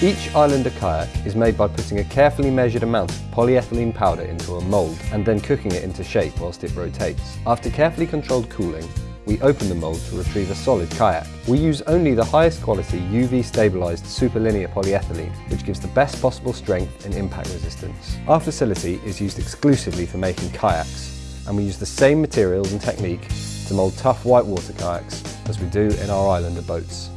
Each Islander kayak is made by putting a carefully measured amount of polyethylene powder into a mould and then cooking it into shape whilst it rotates. After carefully controlled cooling, we open the mould to retrieve a solid kayak. We use only the highest quality UV stabilised superlinear polyethylene, which gives the best possible strength and impact resistance. Our facility is used exclusively for making kayaks, and we use the same materials and technique to mould tough whitewater kayaks as we do in our Islander boats.